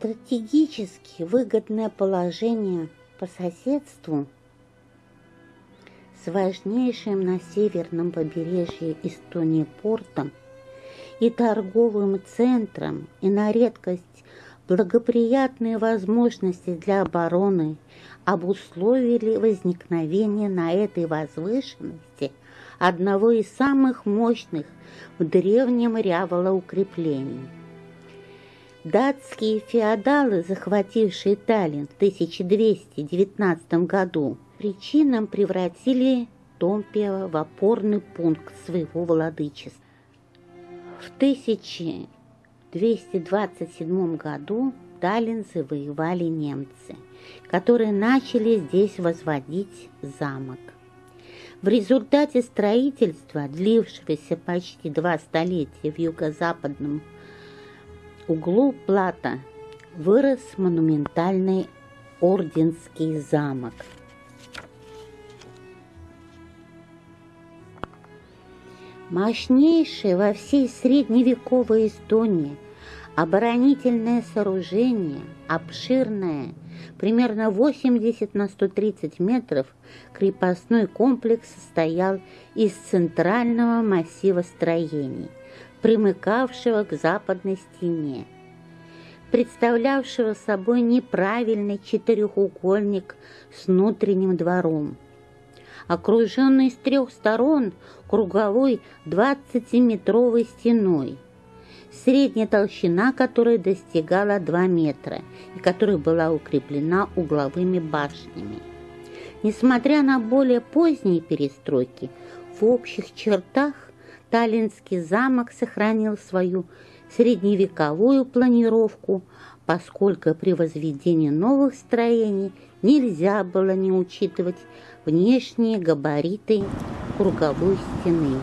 Стратегически выгодное положение по соседству с важнейшим на северном побережье Эстонии портом и торговым центром, и на редкость благоприятные возможности для обороны обусловили возникновение на этой возвышенности одного из самых мощных в древнем Рявола укреплений. Датские феодалы, захватившие Таллин в 1219 году, причинам превратили Томпио в опорный пункт своего владычества. В 1227 году Таллин завоевали немцы, которые начали здесь возводить замок. В результате строительства, длившегося почти два столетия в юго-западном углу Плата, вырос монументальный Орденский замок – Мощнейшее во всей средневековой Эстонии оборонительное сооружение, обширное, примерно 80 на 130 метров, крепостной комплекс состоял из центрального массива строений, примыкавшего к западной стене, представлявшего собой неправильный четырехугольник с внутренним двором, окруженный с трех сторон круговой 20-метровой стеной, средняя толщина которой достигала 2 метра и которая была укреплена угловыми башнями. Несмотря на более поздние перестройки, в общих чертах Таллинский замок сохранил свою средневековую планировку, поскольку при возведении новых строений нельзя было не учитывать внешние габариты круговой стены.